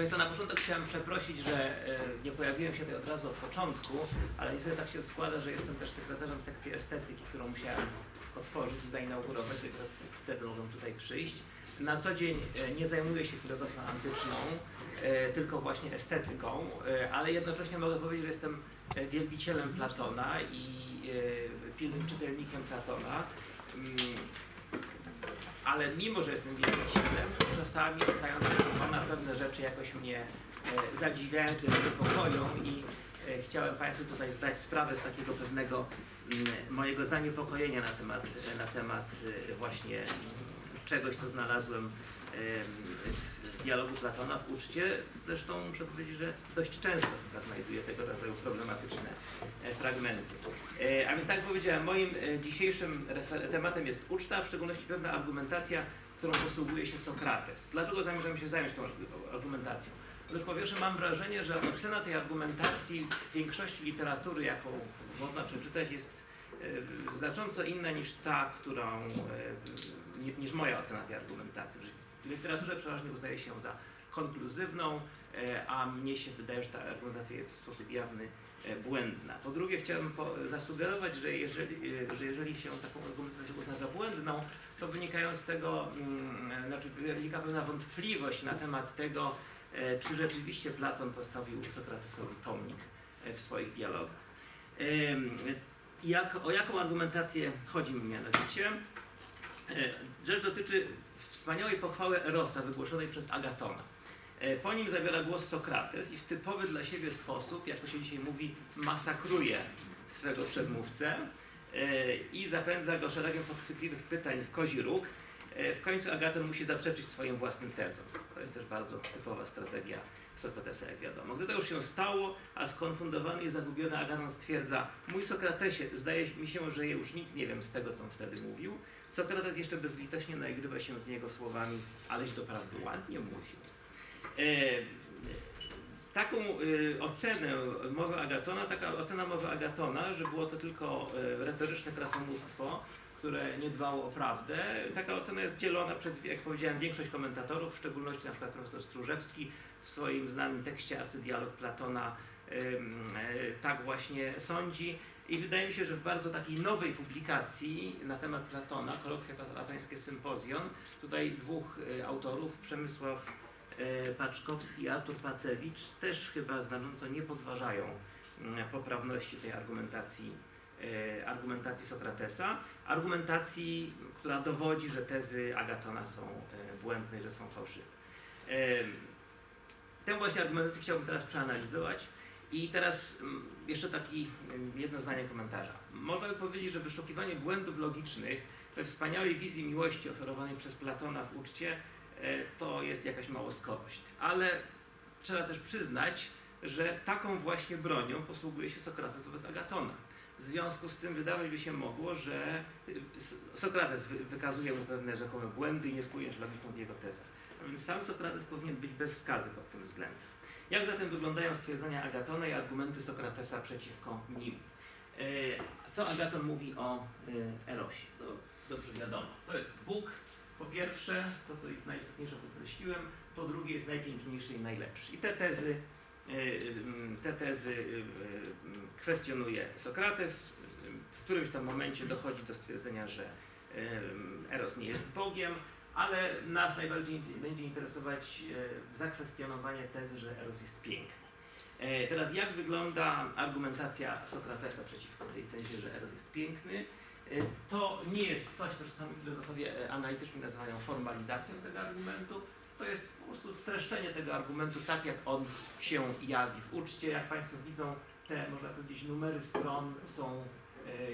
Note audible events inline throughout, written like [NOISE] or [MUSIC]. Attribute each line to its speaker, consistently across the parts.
Speaker 1: Państwa, na początek chciałem przeprosić, że e, nie pojawiłem się tutaj od razu od początku, ale niestety tak się składa, że jestem też sekretarzem sekcji estetyki, którą musiałem otworzyć i zainaugurować, dopiero wtedy mogłem tutaj przyjść. Na co dzień e, nie zajmuję się filozofią antyczną, e, tylko właśnie estetyką, ale jednocześnie mogę powiedzieć, że jestem wielbicielem Platona i pilnym czytelnikiem Platona. Ale mimo, że jestem wielbicielem, to czasami czytając Platona pewne rzeczy jakoś mnie e, zadziwiają czy niepokoją i e, chciałem Państwu tutaj zdać sprawę z takiego pewnego mm, mojego zaniepokojenia na temat, na temat e, właśnie czegoś, co znalazłem em, w dialogu Platona w uczcie. Zresztą muszę powiedzieć, że dość często chyba znajduję tego rodzaju problematyczne e, fragmenty. E, A więc tak jak powiedziałem, moim e, dzisiejszym tematem jest uczta, w szczególności pewna argumentacja, którą posługuje się Sokrates. Dlaczego zamierzam się zająć tą argu- argumentacją? Otóż po pierwsze mam wrażenie, że ocena tej argumentacji w większości literatury, jaką można przeczytać, jest znacząco inna niż ta, którą, ni- niż moja ocena tej argumentacji. W literaturze przeważnie uznaje się za konkluzywną, e, a mnie się wydaje, że ta argumentacja jest w sposób jawny e, błędna. Po drugie chciałbym zasugerować, że jeżeli, e, że jeżeli się taką argumentację uzna za błędną, to wynikają z tego, mm, znaczy wynika pewna wątpliwość na temat tego, czy rzeczywiście Platon postawił Sokratesowi pomnik w swoich dialogach. Jak, o jaką argumentację chodzi mi mianowicie? Rzecz dotyczy wspaniałej pochwały Erosa wygłoszonej przez Agatona. E, Po nim zabiera głos Sokrates i w typowy dla siebie sposób, jak to się dzisiaj mówi, masakruje swego przedmówcę e, i zapędza go szeregiem podchwytliwych pytań w kozi róg. E, W końcu Agaton musi zaprzeczyć swoim własnym tezom. To jest też bardzo typowa strategia Sokratesa, jak wiadomo. Gdy to już się stało, a skonfundowany i zagubiony Agaton stwierdza Mój Sokratesie, zdaje mi się, że już nic nie wiem z tego, co on wtedy mówił. Sokrates jeszcze bezlitośnie naigrywa się z niego słowami Aleś doprawdy ładnie mówił. E, taką e, ocenę mowy Agatona, taka ocena mowy Agatona, że było to tylko e, retoryczne krasomóstwo, które nie dbało o prawdę, taka ocena jest dzielona przez, jak powiedziałem, większość komentatorów, w szczególności na przykład profesor Stróżewski w swoim znanym tekście Arcydialog Platona tak właśnie sądzi. I wydaje mi się, że w bardzo takiej nowej publikacji na temat Platona, Kolokwia Platońskie Sympozjon, tutaj dwóch e, autorów, Przemysław e, Paczkowski i Artur Pacewicz, też chyba znacząco nie podważają mm, poprawności tej argumentacji, e, argumentacji Sokratesa. Argumentacji, która dowodzi, że tezy Agatona są błędne, że są fałszywe. Tę właśnie argumentację chciałbym teraz przeanalizować. I teraz mm, jeszcze taki mm, jedno zdanie komentarza. Można by powiedzieć, że wyszukiwanie błędów logicznych we wspaniałej wizji miłości oferowanej przez Platona w uczcie e, to jest jakaś małoskorość. Ale trzeba też przyznać, że taką właśnie bronią posługuje się Sokrates wobec Agatona. W związku z tym wydawać by się mogło, że y, Sokrates wy- wykazuje mu pewne rzekome błędy i nie spójność logiczną w jego tezach. A więc sam Sokrates powinien być bez skazy pod tym względem. Jak zatem wyglądają stwierdzenia Agatona i argumenty Sokratesa przeciwko nim? E, Co Agaton mówi o Erosie? No, dobrze wiadomo. To jest Bóg, po pierwsze, to co jest najistotniejsze podkreśliłem, po drugie jest najpiękniejszy i najlepszy. I te tezy, e, te tezy e, kwestionuje Sokrates. W którymś tam momencie dochodzi do stwierdzenia, że Eros nie jest Bogiem, ale nas najbardziej będzie interesować e, zakwestionowanie tezy, że Eros jest piękny. E, Teraz jak wygląda argumentacja Sokratesa przeciwko tej tezie, że Eros jest piękny? E, To nie jest coś, co czasami filozofowie analityczni nazywają formalizacją tego argumentu. To jest po prostu streszczenie tego argumentu tak, jak on się jawi w uczcie. Jak Państwo widzą, te, można powiedzieć, numery stron są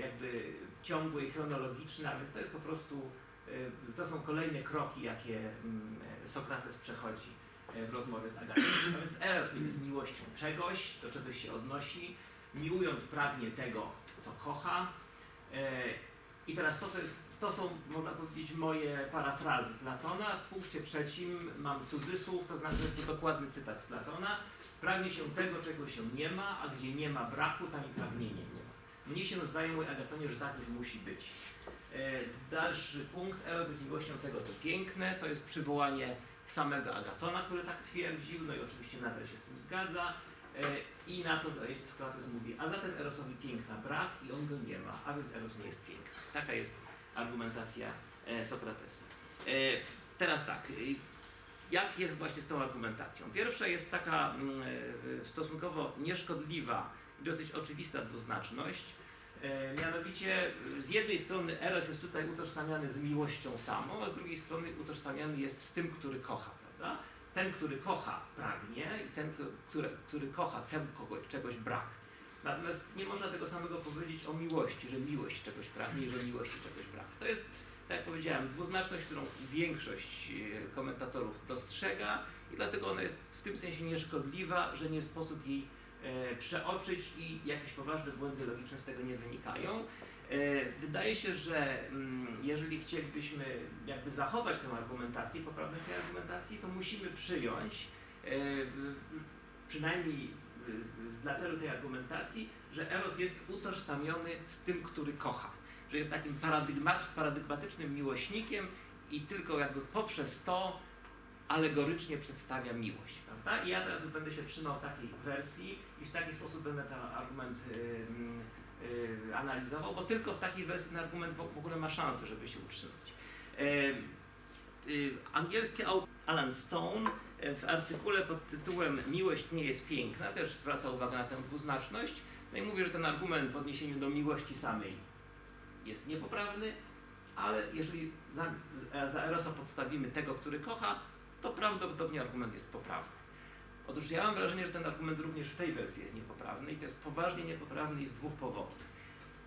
Speaker 1: jakby ciągłe i chronologiczne, a więc to jest po prostu To są kolejne kroki, jakie mm, Sokrates przechodzi e, w rozmowie z Agatą. A [CLEARS THROAT] więc Eros jest miłością czegoś, do czegoś się odnosi, miłując pragnie tego, co kocha. E, I teraz to, co jest, to są, można powiedzieć, moje parafrazy Platona. W punkcie trzecim mam cudzysłów, to znaczy, że jest to dokładny cytat z Platona. Pragnie się tego, czego się nie ma, a gdzie nie ma braku, tam i pragnienie nie ma. Mnie się zdaje, mój Agatonie, że tak już musi być. E, Dalszy punkt, Eros jest miłością tego, co piękne, to jest przywołanie samego Agatona, który tak twierdził, no i oczywiście Nader się z tym zgadza. E, I na to jest Sokrates mówi, a zatem Erosowi piękna brak i on go nie ma, a więc Eros nie jest piękny. Taka jest argumentacja e, Sokratesa. Teraz tak, jak jest właśnie z tą argumentacją? Pierwsza jest taka mm, stosunkowo nieszkodliwa dosyć oczywista dwuznaczność. E, Mianowicie y, z jednej strony Eros jest tutaj utożsamiany z miłością samą, a z drugiej strony utożsamiany jest z tym, który kocha, prawda? Ten, który kocha, pragnie i ten, który, który kocha, temu czegoś brak. Natomiast nie można tego samego powiedzieć o miłości, że miłość czegoś pragnie i że miłości czegoś brak. To jest, tak jak powiedziałem, dwuznaczność, którą większość e, komentatorów dostrzega i dlatego ona jest w tym sensie nieszkodliwa, że nie sposób jej e, przeoczyć i jakieś poważne błędy logiczne z tego nie wynikają. E, Wydaje się, że mm, jeżeli chcielibyśmy jakby zachować tę argumentację, poprawność tej argumentacji, to musimy przyjąć, e, przynajmniej e, dla celu tej argumentacji, że Eros jest utożsamiony z tym, który kocha. Że jest takim paradygmat, paradygmatycznym miłośnikiem i tylko jakby poprzez to alegorycznie przedstawia miłość. Prawda? I ja teraz będę się trzymał takiej wersji i w taki sposób będę ten argument y, y, analizował, bo tylko w takiej wersji ten argument w ogóle ma szansę, żeby się utrzymać. E, y, Angielski autor Alan Stone e, w artykule pod tytułem Miłość nie jest piękna też zwraca uwagę na tę dwuznaczność. No i mówi, że ten argument w odniesieniu do miłości samej jest niepoprawny, ale jeżeli za, za Erosa podstawimy tego, który kocha, to prawdopodobnie argument jest poprawny. Otóż ja mam wrażenie, że ten argument również w tej wersji jest niepoprawny i to jest poważnie niepoprawny z dwóch powodów.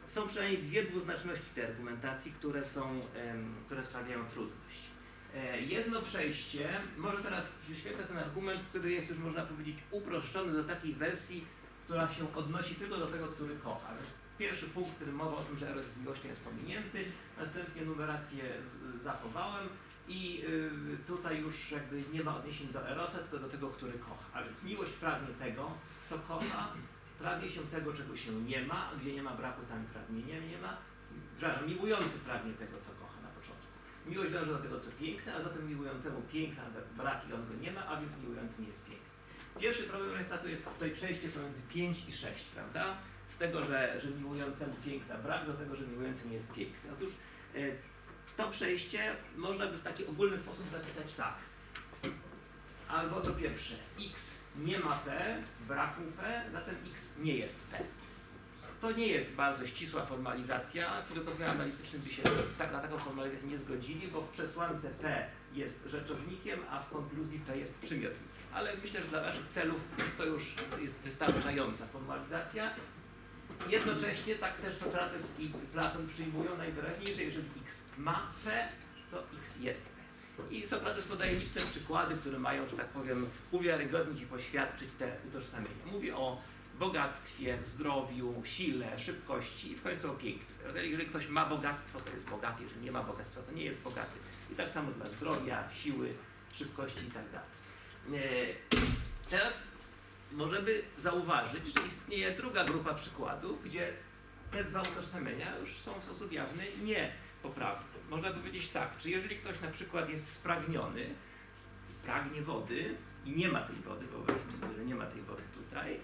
Speaker 1: Są przynajmniej dwie dwuznaczności tej argumentacji, które, są, które sprawiają trudność. E, Jedno przejście, może teraz wyświetlę ten argument, który jest już można powiedzieć uproszczony do takiej wersji, która się odnosi tylko do tego, który kocha. Pierwszy punkt, w którym mowa o tym, że Eros jest miłością jest pominięty, następnie numerację zachowałem i y, tutaj już jakby nie ma odniesień do Erosa, tylko do tego, który kocha. A więc miłość pragnie tego, co kocha, pragnie się tego, czego się nie ma, a gdzie nie ma braku, tam pragnienia nie ma. Przepraszam, miłujący pragnie tego, co kocha na początku. Miłość dąży do tego, co piękne, a zatem miłującemu piękna brak i on go nie ma, a więc miłujący nie jest piękny. Pierwszy problem to jest tutaj przejście pomiędzy 5 i 6, prawda? Z tego, że, że miłującemu piękna brak, do tego, że miłujący nie jest piękny. Otóż e, to przejście można by w taki ogólny sposób zapisać tak. Albo to pierwsze, x nie ma p, braku p, zatem x nie jest p. To nie jest bardzo ścisła formalizacja. Filozofowie analityczni by się tak, na taką formalizację nie zgodzili, bo w przesłance p jest rzeczownikiem, a w konkluzji p jest przymiotnikiem. Ale myślę, że dla naszych celów to już jest wystarczająca formalizacja. Jednocześnie tak też Sokrates i Platon przyjmują najwyraźniej, że jeżeli x ma p, to x jest p. I Sokrates podaje liczne przykłady, które mają, że tak powiem, uwiarygodnić i poświadczyć te utożsamienia. Mówi o bogactwie, zdrowiu, sile, szybkości i w końcu o pięknie. Jeżeli ktoś ma bogactwo, to jest bogaty, jeżeli nie ma bogactwa, to nie jest bogaty. I tak samo dla zdrowia, siły, szybkości i tak dalej. E, Teraz możemy zauważyć, że istnieje druga grupa przykładów, gdzie te dwa utożsamienia już są w sposób jawny niepoprawne. Można powiedzieć tak, czy jeżeli ktoś na przykład jest spragniony, pragnie wody i nie ma tej wody, wyobraźmy sobie, że nie ma tej wody tutaj,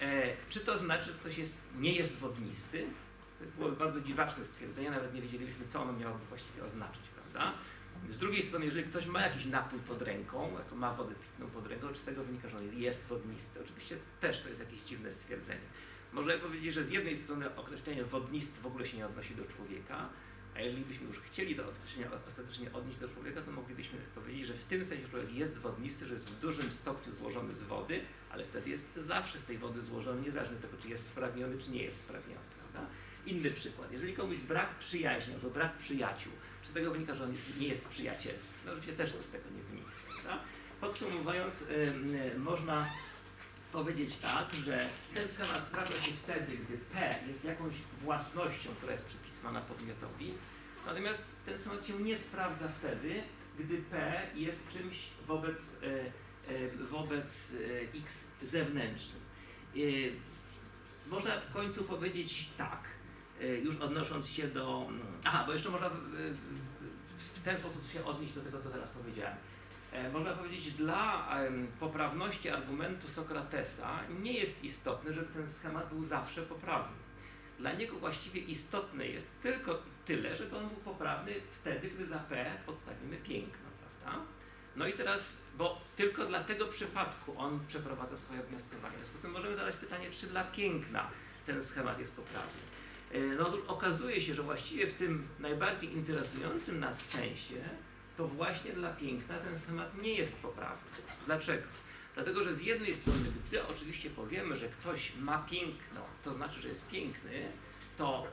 Speaker 1: e, czy to znaczy, że ktoś jest, nie jest wodnisty? To było bardzo dziwaczne stwierdzenie, nawet nie wiedzieliśmy, co ono miałoby właściwie oznaczyć, prawda? Z drugiej strony, jeżeli ktoś ma jakiś napój pod ręką, ma wodę pitną pod ręką, czy z tego wynika, że on jest wodnisty? Oczywiście też to jest jakieś dziwne stwierdzenie. Można powiedzieć, że z jednej strony określenie wodnisty w ogóle się nie odnosi do człowieka, a jeżeli byśmy już chcieli to określenie ostatecznie odnieść do człowieka, to moglibyśmy powiedzieć, że w tym sensie człowiek jest wodnisty, że jest w dużym stopniu złożony z wody, ale wtedy jest zawsze z tej wody złożony, niezależnie od tego, czy jest spragniony, czy nie jest spragniony. Inny przykład. Jeżeli komuś brak przyjaźni albo brak przyjaciół, czy z tego wynika, że on jest, nie jest przyjacielski? No oczywiście też to z tego nie wynika. Prawda? Podsumowując, ym, y, można powiedzieć tak, że ten schemat sprawdza się wtedy, gdy P jest jakąś własnością, która jest przypisywana podmiotowi, natomiast ten schemat się nie sprawdza wtedy, gdy P jest czymś wobec, e, e, wobec X zewnętrznym. Można w końcu powiedzieć tak, już odnosząc się do... Aha, bo jeszcze można w ten sposób się odnieść do tego, co teraz powiedziałem. E, Można powiedzieć, dla poprawności argumentu Sokratesa nie jest istotne, żeby ten schemat był zawsze poprawny. Dla niego właściwie istotne jest tylko tyle, żeby on był poprawny wtedy, gdy za P podstawimy piękno, prawda? No i teraz, bo tylko dla tego przypadku on przeprowadza swoje wnioskowanie. W związku z tym możemy zadać pytanie, czy dla piękna ten schemat jest poprawny. E, No otóż okazuje się, że właściwie w tym najbardziej interesującym nas sensie, to właśnie dla piękna ten schemat nie jest poprawny. Dlaczego? Dlatego, że z jednej strony, gdy oczywiście powiemy, że ktoś ma piękno, to znaczy, że jest piękny, to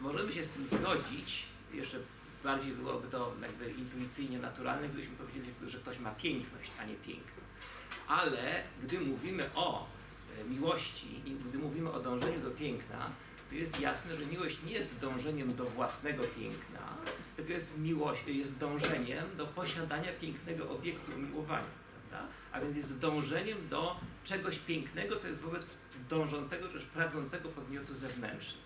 Speaker 1: możemy się z tym zgodzić, jeszcze bardziej byłoby to jakby intuicyjnie naturalne, gdybyśmy powiedzieli, że ktoś ma piękność, a nie piękno. Ale gdy mówimy o e, miłości i gdy mówimy o dążeniu do piękna, to jest jasne, że miłość nie jest dążeniem do własnego piękna, tylko jest, miłość, jest dążeniem do posiadania pięknego obiektu umiłowania, prawda? A więc jest dążeniem do czegoś pięknego, co jest wobec dążącego, czy też pragnącego podmiotu zewnętrznego.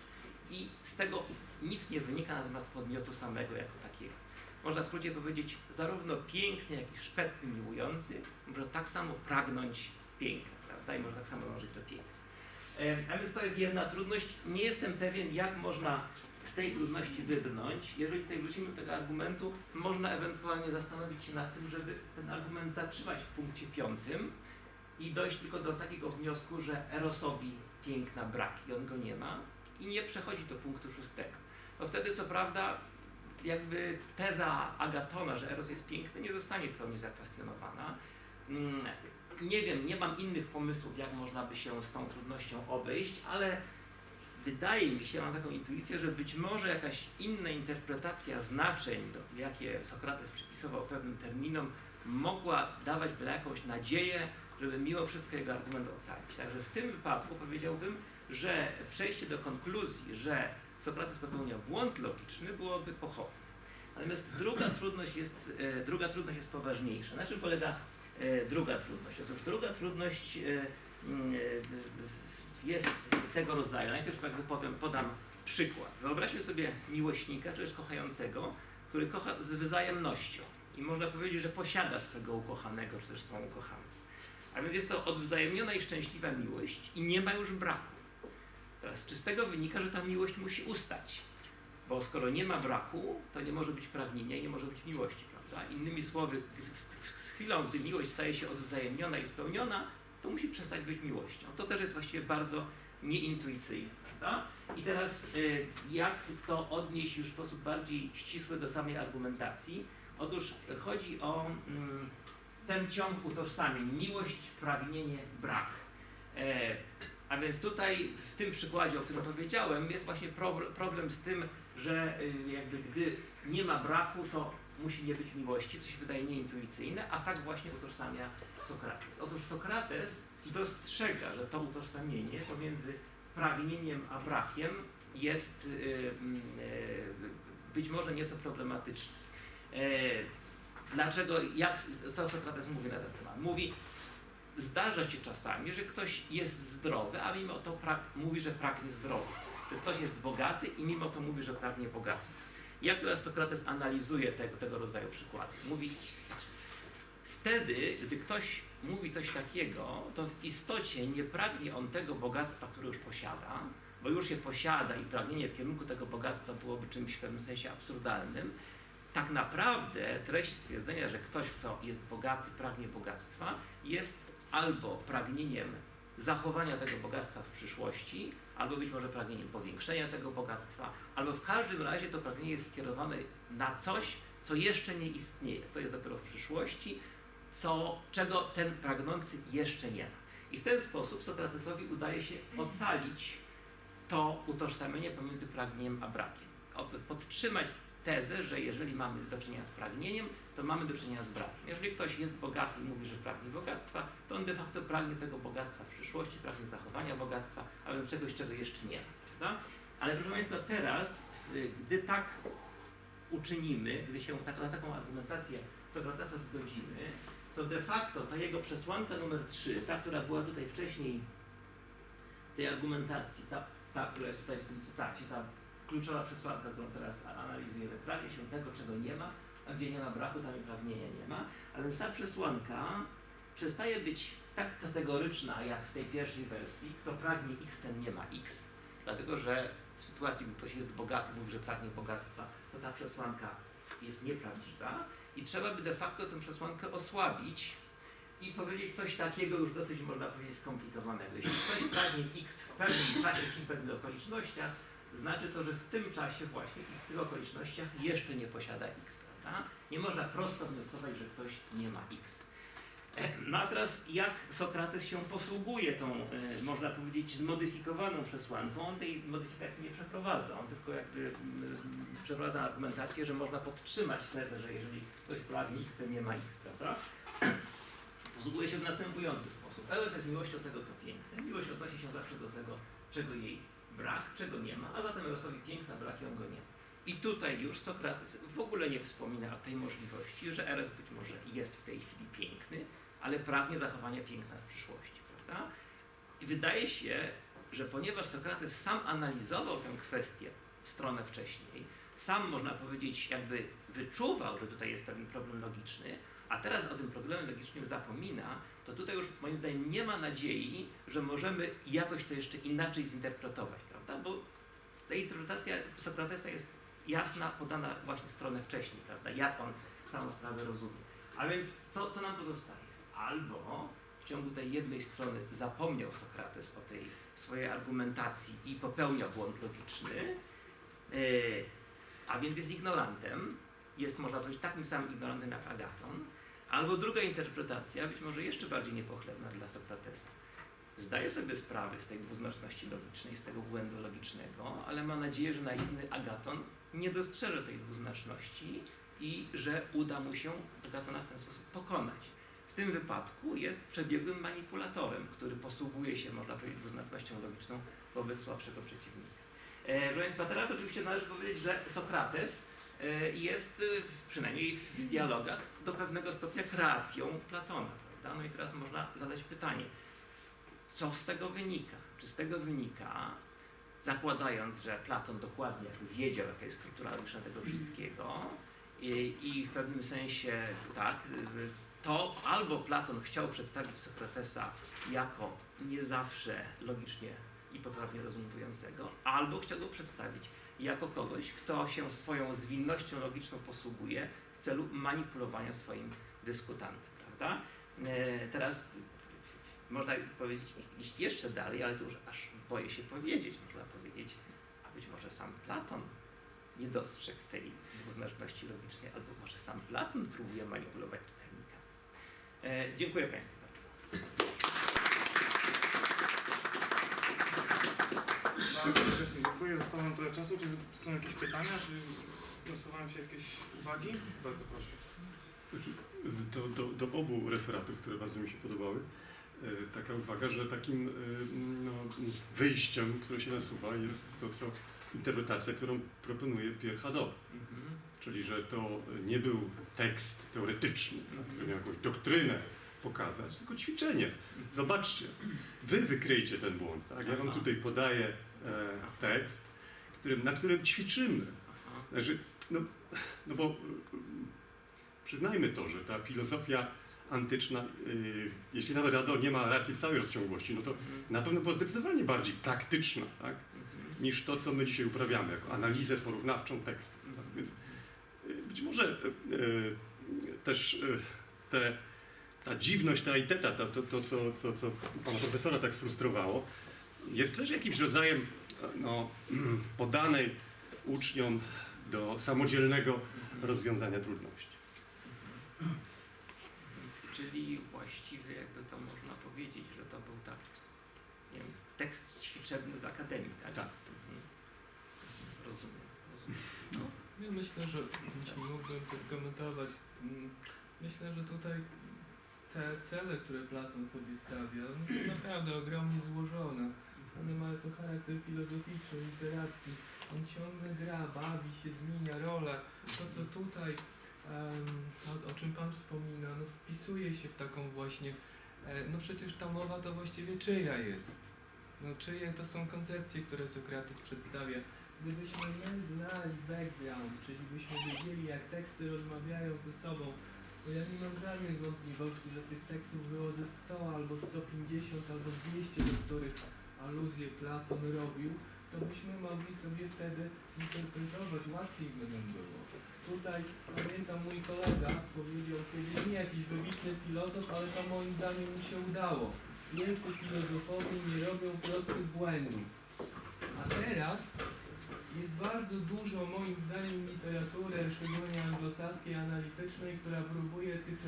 Speaker 1: I z tego nic nie wynika na temat podmiotu samego jako takiego. Można w skrócie powiedzieć, zarówno piękny, jak i szpetny miłujący może tak samo pragnąć piękna, prawda? I może tak samo dążyć do piękna. A więc to jest jedna trudność. Nie jestem pewien, jak można z tej trudności wybrnąć. Jeżeli tutaj wrócimy do tego argumentu, można ewentualnie zastanowić się nad tym, żeby ten argument zatrzymać w punkcie piątym i dojść tylko do takiego wniosku, że Erosowi piękna brak i on go nie ma i nie przechodzi do punktu szóstego. To wtedy co prawda jakby teza Agatona, że Eros jest piękny, nie zostanie w pełni zakwestionowana. Nie wiem, nie mam innych pomysłów, jak można by się z tą trudnością obejść, ale wydaje mi się, mam taką intuicję, że być może jakaś inna interpretacja znaczeń, jakie Sokrates przypisywał pewnym terminom, mogła dawać byle jakąś nadzieję, żeby mimo wszystko jego argument ocalić. Także w tym wypadku powiedziałbym, że przejście do konkluzji, że Sokrates popełnia błąd logiczny, byłoby pochopne. Natomiast druga trudność jest, e, druga trudność jest poważniejsza. Na czym polega druga trudność? Otóż druga trudność e, mm, e, jest tego rodzaju. Najpierw jakby powiem, podam przykład. Wyobraźmy sobie miłośnika, czy też kochającego, który kocha z wzajemnością. I można powiedzieć, że posiada swego ukochanego, czy też swą ukochaną. A więc jest to odwzajemniona i szczęśliwa miłość i nie ma już braku. Teraz, czy z tego wynika, że ta miłość musi ustać? Bo skoro nie ma braku, to nie może być pragnienia i nie może być miłości, prawda? Innymi słowy, chwilą, gdy miłość staje się odwzajemniona i spełniona, to musi przestać być miłością. To też jest właściwie bardzo nieintuicyjne, prawda? I teraz y, jak to odnieść już w sposób bardziej ścisły do samej argumentacji? Otóż chodzi o mm, ten ciąg utożsamień, miłość, pragnienie, brak. E, a więc tutaj w tym przykładzie, o którym powiedziałem, jest właśnie prob- problem z tym, że y, jakby gdy nie ma braku, to musi nie być miłości, co się wydaje nieintuicyjne, a tak właśnie utożsamia Sokrates. Otóż Sokrates dostrzega, że to utożsamienie pomiędzy pragnieniem a brakiem jest y, y, być może nieco problematyczne. E, Dlaczego, jak, co Sokrates mówi na ten temat? Mówi, zdarza się czasami, że ktoś jest zdrowy, a mimo to mówi, że pragnie zdrowia. Że ktoś jest bogaty i mimo to mówi, że pragnie bogactwa. Jak teraz Sokrates analizuje tego, tego rodzaju przykłady? Mówi, wtedy, gdy ktoś mówi coś takiego, to w istocie nie pragnie on tego bogactwa, które już posiada, bo już je posiada i pragnienie w kierunku tego bogactwa byłoby czymś w pewnym sensie absurdalnym. Tak naprawdę treść stwierdzenia, że ktoś, kto jest bogaty, pragnie bogactwa, jest albo pragnieniem zachowania tego bogactwa w przyszłości, albo być może pragnieniem powiększenia tego bogactwa, albo w każdym razie to pragnienie jest skierowane na coś, co jeszcze nie istnieje, co jest dopiero w przyszłości, co, czego ten pragnący jeszcze nie ma. I w ten sposób Sokratesowi udaje się ocalić to utożsamienie pomiędzy pragnieniem a brakiem. Podtrzymać tezę, że jeżeli mamy do czynienia z pragnieniem, to mamy do czynienia z brakiem. Jeżeli ktoś jest bogaty i mówi, że pragnie bogactwa, to on de facto pragnie tego bogactwa w przyszłości, pragnie zachowania bogactwa, ale czegoś, czego jeszcze nie ma. Ale proszę Państwa, teraz, y, gdy tak uczynimy, gdy się tak, na taką argumentację Sokratesa zgodzimy, to de facto ta jego przesłanka numer 3, ta, która była tutaj wcześniej tej argumentacji, ta, ta, która jest tutaj w tym cytacie, ta kluczowa przesłanka, którą teraz analizujemy, pragnie się tego, czego nie ma, a gdzie nie ma braku, tam i pragnienia nie ma. A więc ta przesłanka przestaje być tak kategoryczna, jak w tej pierwszej wersji, kto pragnie x, ten nie ma x. Dlatego, że w sytuacji, gdy ktoś jest bogaty, mówi, że pragnie bogactwa, to ta przesłanka jest nieprawdziwa i trzeba by de facto tę przesłankę osłabić i powiedzieć coś takiego już dosyć, można powiedzieć, skomplikowanego. Jeśli ktoś pragnie x w pewnym czasie czy w pewnych okolicznościach, znaczy to, że w tym czasie właśnie i w tych okolicznościach jeszcze nie posiada x, prawda? Nie można prosto wnioskować, że ktoś nie ma x. No a teraz jak Sokrates się posługuje tą, e, można powiedzieć, zmodyfikowaną przesłanką? On tej modyfikacji nie przeprowadza, on tylko jakby mm, przeprowadza argumentację, że można podtrzymać tezę, że jeżeli ktoś pragnie x, to nie ma x, prawda? [CLEARS THROAT] Posługuje się w następujący sposób. Eros jest miłością tego, co piękne. Miłość odnosi się zawsze do tego, czego jej brak, czego nie ma, a zatem Erosowi piękna brak i on go nie ma. I tutaj już Sokrates w ogóle nie wspomina o tej możliwości, że Eros być może jest w tej chwili piękny, ale pragnie zachowania piękna w przyszłości, prawda? I wydaje się, że ponieważ Sokrates sam analizował tę kwestię stronę wcześniej, sam można powiedzieć jakby wyczuwał, że tutaj jest pewien problem logiczny, a teraz o tym problemie logicznym zapomina, to tutaj już moim zdaniem nie ma nadziei, że możemy jakoś to jeszcze inaczej zinterpretować, prawda? Bo ta interpretacja Sokratesa jest jasna, podana właśnie stronę wcześniej, prawda? Jak on całą sprawę rozumie. A więc co, co nam pozostaje? Albo w ciągu tej jednej strony zapomniał Sokrates o tej swojej argumentacji i popełnia błąd logiczny, yy, a więc jest ignorantem, jest można powiedzieć takim samym ignorantem jak Agaton, albo druga interpretacja, być może jeszcze bardziej niepochlebna dla Sokratesa. Zdaje sobie sprawę z tej dwuznaczności logicznej, z tego błędu logicznego, ale ma nadzieję, że naiwny Agaton nie dostrzeże tej dwuznaczności i że uda mu się Agatona w ten sposób pokonać. W tym wypadku jest przebiegłym manipulatorem, który posługuje się, można powiedzieć, dwuznacznością logiczną wobec słabszego przeciwnika. E, proszę Państwa, teraz oczywiście należy powiedzieć, że Sokrates jest, e, przynajmniej w dialogach, do pewnego stopnia kreacją Platona. Prawda? No i teraz można zadać pytanie, co z tego wynika? Czy z tego wynika, zakładając, że Platon dokładnie wiedział, jaka jest struktura logiczna tego wszystkiego i, i w pewnym sensie tak, to albo Platon chciał przedstawić Sokratesa jako nie zawsze logicznie i poprawnie rozumującego, albo chciał go przedstawić jako kogoś, kto się swoją zwinnością logiczną posługuje w celu manipulowania swoim dyskutantem, prawda? E, teraz można powiedzieć, iść jeszcze dalej, ale to już aż boję się powiedzieć, można powiedzieć, a być może sam Platon nie dostrzegł tej dwuznaczności logicznej, albo może sam Platon próbuje manipulować czytelnika. E, dziękuję Państwu bardzo.
Speaker 2: Bardzo serdecznie dziękuję. Zostało nam trochę czasu. Czy są jakieś pytania? Czy nasuwają się jakieś uwagi? Bardzo proszę.
Speaker 3: Do, do, do obu referatów, które bardzo mi się podobały, e, taka uwaga, że takim e, no, wyjściem, które się nasuwa, jest to, co interpretacja, którą proponuje Pierre Hadot.
Speaker 1: Mhm.
Speaker 3: Czyli, że to nie był tekst teoretyczny, który miał jakąś doktrynę pokazać, tylko ćwiczenie. Zobaczcie, wy wykryjcie ten błąd. Tak? Ja wam tutaj podaję tekst, którym, na którym ćwiczymy. Znaczy, no, no bo y, przyznajmy to, że ta filozofia antyczna, y, jeśli nawet Ador nie ma racji w całej rozciągłości, no to
Speaker 1: Mhm.
Speaker 3: na pewno była zdecydowanie bardziej praktyczna tak,
Speaker 1: Mhm.
Speaker 3: niż to, co my dzisiaj uprawiamy, jako analizę porównawczą tekstu. Tak? Więc y, być może też te, ta dziwność, ta iteta, to, to, to co, co, co pana profesora tak sfrustrowało, jest też jakimś rodzajem no, podanej uczniom do samodzielnego rozwiązania trudności.
Speaker 1: Czyli właściwie jakby to można powiedzieć, że to był tak, nie wiem, tekst ćwiczebny z akademii, tak?
Speaker 3: Tak.
Speaker 1: Mhm. Rozumiem, rozumiem. No.
Speaker 4: Ja myślę, że jeśli mógłbym to skomentować, mm, myślę, że tutaj te cele, które Platon sobie stawia, są naprawdę ogromnie złożone. One mają charakter filozoficzny, literacki. On ciągle gra, bawi się, zmienia rolę. To, co tutaj, o, o czym Pan wspomina, no, wpisuje się w taką właśnie, e, no przecież ta mowa to właściwie czyja jest? No czyje to są koncepcje, które Sokrates przedstawia? gdybyśmy my znali background, czyli byśmy wiedzieli jak teksty rozmawiają ze sobą, to ja nie mam żadnych wątpliwości, że tych tekstów było ze 100 albo 150 albo 200, do których aluzję Platon robił, to byśmy mogli sobie wtedy interpretować, łatwiej by nam było. Tutaj pamiętam mój kolega powiedział kiedyś, nie jakiś wybitny filozof, ale to moim zdaniem mi się udało. Wielcy filozofowie nie robią prostych błędów. A teraz jest bardzo dużo moim zdaniem literatury, szczególnie anglosaskiej, analitycznej, która próbuje tych,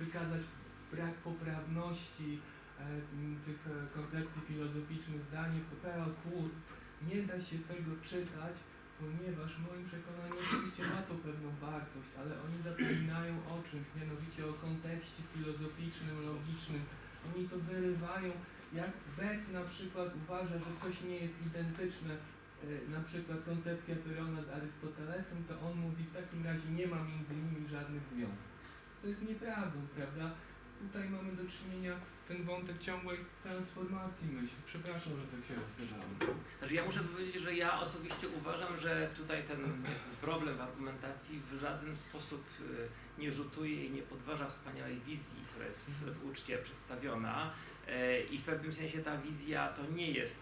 Speaker 4: wykazać brak poprawności tych e, koncepcji filozoficznych, zdanie PL Kur. Nie da się tego czytać, ponieważ w moim przekonaniu oczywiście ma to pewną wartość, ale oni zapominają o czymś, mianowicie o kontekście filozoficznym, logicznym. Oni to wyrywają, jak Beck na przykład uważa, że coś nie jest identyczne, e, na przykład koncepcja Pyrona z Arystotelesem, to on mówi w takim razie nie ma między nimi żadnych związków. Co jest nieprawdą, prawda? Tutaj mamy do czynienia ten wątek ciągłej transformacji myśli. Przepraszam, że tak się rozgadałem.
Speaker 1: Znaczy ja muszę powiedzieć, że ja osobiście uważam, że tutaj ten problem w argumentacji w żaden sposób y, nie rzutuje i nie podważa wspaniałej wizji, która jest w, w uczcie przedstawiona E, i w pewnym sensie ta wizja to nie jest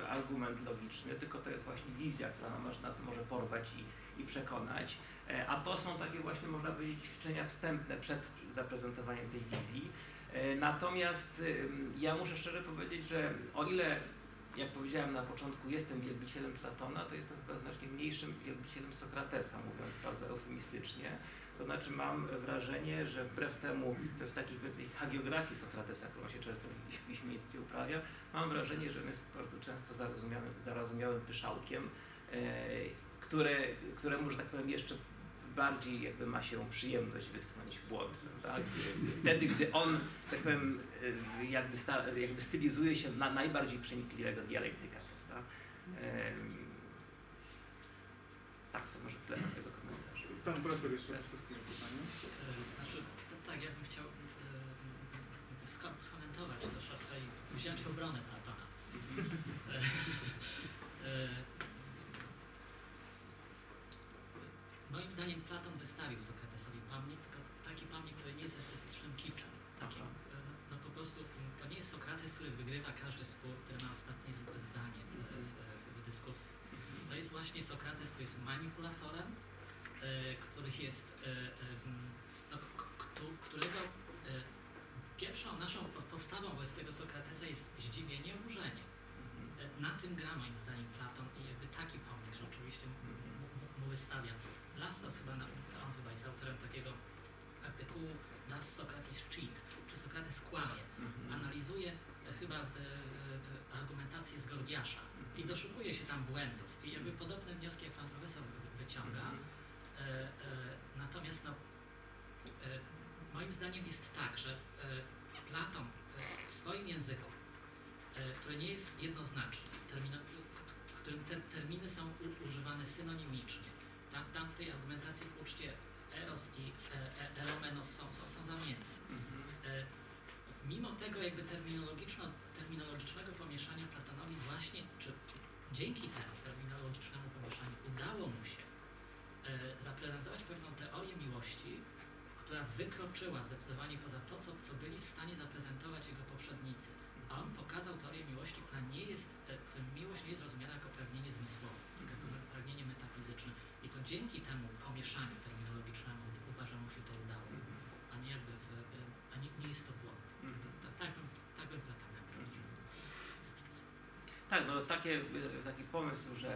Speaker 1: argument logiczny, tylko to jest właśnie wizja, która nas może porwać i, i przekonać. E, A to są takie właśnie, można powiedzieć, ćwiczenia wstępne przed zaprezentowaniem tej wizji. E, Natomiast ja muszę szczerze powiedzieć, że o ile, jak powiedziałem na początku, jestem wielbicielem Platona, to jestem chyba znacznie mniejszym wielbicielem Sokratesa, mówiąc bardzo eufemistycznie. To znaczy mam wrażenie, że wbrew temu, w takiej pewnej hagiografii Sokratesa, którą się często w w piśmieństwie uprawia, mam wrażenie, że on jest bardzo często zarozumiałym, zarozumiałym pyszałkiem, e, które, któremu, że tak powiem, jeszcze bardziej jakby ma się przyjemność wytknąć błąd? Gdy- Wtedy, gdy on, tak powiem, e, jakby, sta, jakby stylizuje się na najbardziej przenikliwego dialektyka? Em, tak, to może tyle na tego komentarza.
Speaker 2: Pan profesor jeszcze wszystkiego pytanie.
Speaker 5: E, Znaczy, to, tak, ja bym chciał e, jakby sko- skomentować troszeczkę wziąć w obronę Platona. E, e, moim zdaniem Platon wystawił Sokratesowi pomnik, tylko taki pomnik, który nie jest estetycznym kiczem. Takim,
Speaker 1: Aha.
Speaker 5: e, no po prostu to nie jest Sokrates, który wygrywa każdy spór, który ma ostatnie zdanie w, w, w dyskusji. To jest właśnie Sokrates, który jest manipulatorem, który jest, no, którego pierwszą naszą po- postawą wobec tego Sokratesa jest zdziwienie, oburzenie. E, Na tym gra moim zdaniem Platon i jakby taki pomnik rzeczywiście mu, mu, mu wystawia. Lastos chyba, on chyba jest autorem takiego artykułu Das Socrates Cheat, czy Sokrates kłamie. Analizuje e, chyba e, e, argumentację z Gorgiasza i doszukuje się tam błędów i jakby podobne wnioski jak pan profesor wy- wyciąga. E, natomiast no, moim zdaniem jest tak, że e, Platon e, w swoim języku, e, który nie jest jednoznaczny, termino, w którym te terminy są używane synonimicznie, tam, tam w tej argumentacji w uczcie eros i e, eromenos są, są, są zamienne. E, Mimo tego jakby terminologicznego pomieszania Platonowi właśnie, czy dzięki temu terminologicznemu pomieszaniu udało mu się zaprezentować pewną teorię miłości, która wykroczyła zdecydowanie poza to, co, co byli w stanie zaprezentować jego poprzednicy. A on pokazał teorię miłości, która nie jest, e, którym miłość nie jest rozumiana jako pragnienie zmysłowe, tylko jako pragnienie metafizyczne. I to dzięki temu pomieszaniu terminologicznemu uważam mu się to udało, a nie jakby, w, a nie, nie jest to błąd. Tak, tak bym, tak bym.
Speaker 1: Tak, no takie, y, taki pomysł, że,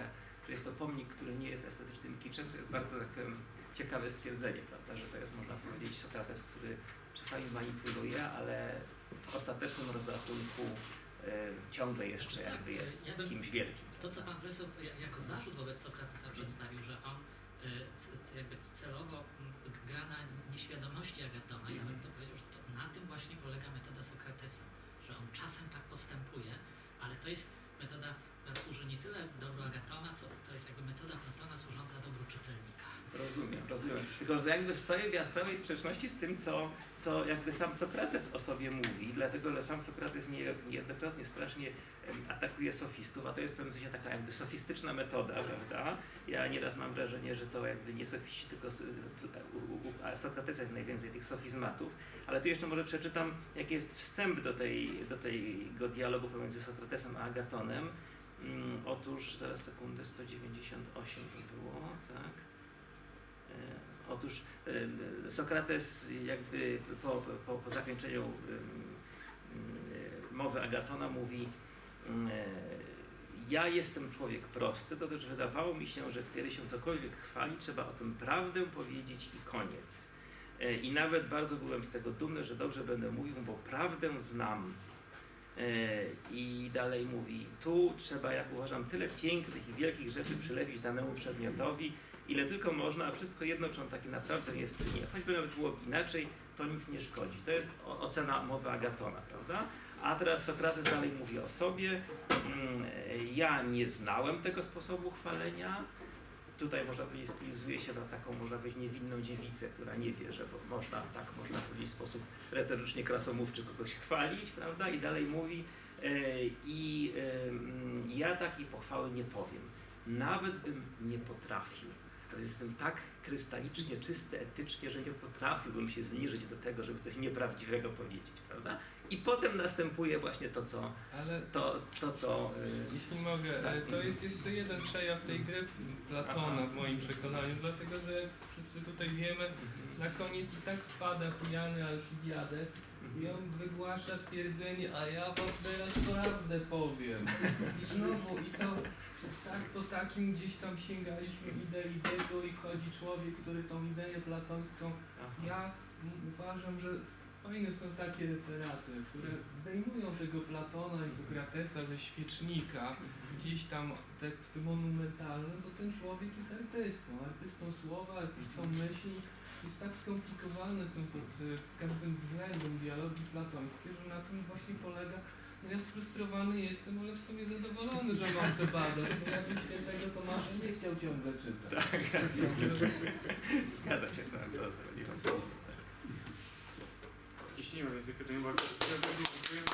Speaker 1: że jest to pomnik, który nie jest estetycznym kiczem, to jest bardzo tak powiem, ciekawe stwierdzenie, prawda, że to jest, można powiedzieć, Sokrates, który czasami manipuluje, ale w ostatecznym rozrachunku y, ciągle jeszcze
Speaker 5: Tak,
Speaker 1: jakby jest
Speaker 5: ja bym-
Speaker 1: kimś wielkim.
Speaker 5: To, co pan profesor ja- jako zarzut wobec Sokratesa przedstawił, że on y, c- jakby celowo gra na nieświadomości Agatona, ja bym to powiedział, że to na tym właśnie polega metoda Sokratesa, że on czasem tak postępuje, ale to jest metoda, która służy nie tyle dobru Agatona, co to jest jakby metoda Platona służąca dobru czytelnika.
Speaker 1: Rozumiem, rozumiem. Tylko, że jakby stoję w jaskrawej sprzeczności z tym, co, co jakby sam Sokrates o sobie mówi, dlatego, że sam Sokrates nie- niejednokrotnie strasznie atakuje sofistów, a to jest w pewnym sensie taka jakby sofistyczna metoda, prawda? Ja nieraz mam wrażenie, że to jakby nie sofiści, tylko Sokratesa jest najwięcej tych sofizmatów, ale tu jeszcze może przeczytam, jaki jest wstęp do, tej, do tego dialogu pomiędzy Sokratesem a Agatonem. Mm, otóż, zaraz sekundę, 198 to było, tak? E, Otóż e, Sokrates jakby po, po, po zakończeniu em, mowy Agatona mówi em, ja jestem człowiek prosty, to też wydawało mi się, że kiedy się cokolwiek chwali, trzeba o tym prawdę powiedzieć i koniec. E, I nawet bardzo byłem z tego dumny, że dobrze będę mówił, bo prawdę znam. E, I dalej mówi, tu trzeba, jak uważam, tyle pięknych i wielkich rzeczy przylepić danemu przedmiotowi, ile tylko można, a wszystko jedno, czy on taki naprawdę jest, nie. Choćby nawet było inaczej, to nic nie szkodzi. To jest ocena mowy Agatona, prawda? A teraz Sokrates dalej mówi o sobie. Mm, Ja nie znałem tego sposobu chwalenia. Tutaj można powiedzieć, stylizuje się na taką, można powiedzieć, niewinną dziewicę, która nie wie, że można, tak można powiedzieć, w sposób retorycznie krasomówczy kogoś chwalić, prawda? I dalej mówi, e, i ja takiej pochwały nie powiem. Nawet bym nie potrafił. Jestem tak krystalicznie czysty etycznie, że nie potrafiłbym się zniżyć do tego, żeby coś nieprawdziwego powiedzieć, prawda? I potem następuje właśnie to, co,
Speaker 4: Ale
Speaker 1: to, to, co e,
Speaker 4: Jeśli mogę, e, to jest jeszcze jeden przejaw tej gry Platona w moim przekonaniu, dlatego że jak wszyscy tutaj wiemy, na koniec i tak wpada pijany Alcibiades i on wygłasza twierdzenie, a ja wam teraz prawdę powiem. I znowu, i to tak po takim gdzieś tam sięgaliśmy idei tego i wchodzi człowiek, który tą ideę platońską ja uważam, że fajne są takie referaty, które zdejmują tego Platona i Sokratesa ze świecznika, gdzieś tam teksty monumentalne, bo ten człowiek jest artystą, artystą słowa, artystą myśli. Jest tak skomplikowane są pod e, każdym względem dialogi platońskie, że na tym właśnie polega. No ja sfrustrowany jestem, ale w sumie zadowolony, że mam co badać, bo ja bym świętego Tomasza nie chciał ciągle czytać. Także-
Speaker 1: zgadzam się z panem profesorem. Nie wątpię.
Speaker 2: Jeśli nie ma